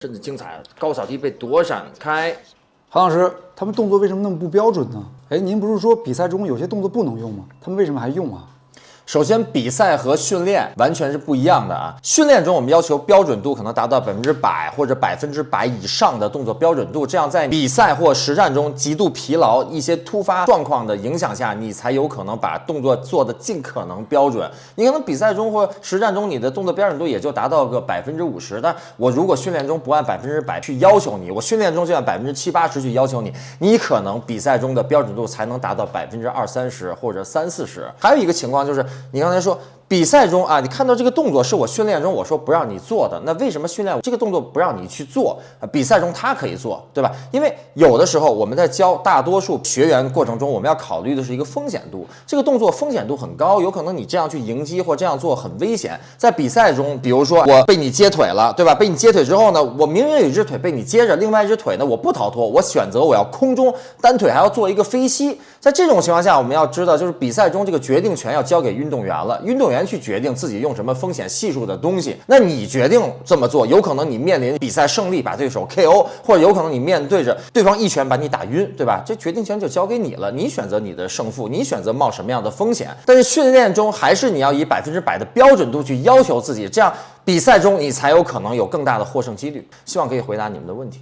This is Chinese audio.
真的精彩，高扫地被躲闪开。韩老师，他们动作为什么那么不标准呢？哎，您不是说比赛中有些动作不能用吗？他们为什么还用啊？首先，比赛和训练完全是不一样的啊！训练中我们要求标准度可能达到百分之百或者百分之百以上的动作标准度，这样在比赛或实战中极度疲劳、一些突发状况的影响下，你才有可能把动作做得尽可能标准。你可能比赛中或实战中你的动作标准度也就达到个百分之五十，但我如果训练中不按百分之百去要求你，我训练中就按百分之七八十去要求你，你可能比赛中的标准度才能达到百分之二三十或者三四十。还有一个情况就是。你刚才说比赛中啊，你看到这个动作是我训练中我说不让你做的，那为什么训练这个动作不让你去做啊？比赛中他可以做，对吧？因为有的时候我们在教大多数学员过程中，我们要考虑的是一个风险度，这个动作风险度很高，有可能你这样去迎击或这样做很危险。在比赛中，比如说我被你接腿了，对吧？被你接腿之后呢，我明明有一只腿被你接着，另外一只腿呢我不逃脱，我选择我要空中单腿还要做一个飞膝。在这种情况下，我们要知道就是比赛中这个决定权要交给运动员了，运动员员。去决定自己用什么风险系数的东西，那你决定这么做，有可能你面临比赛胜利把对手 KO，或者有可能你面对着对方一拳把你打晕，对吧？这决定权就交给你了，你选择你的胜负，你选择冒什么样的风险。但是训练中还是你要以百分之百的标准度去要求自己，这样比赛中你才有可能有更大的获胜几率。希望可以回答你们的问题。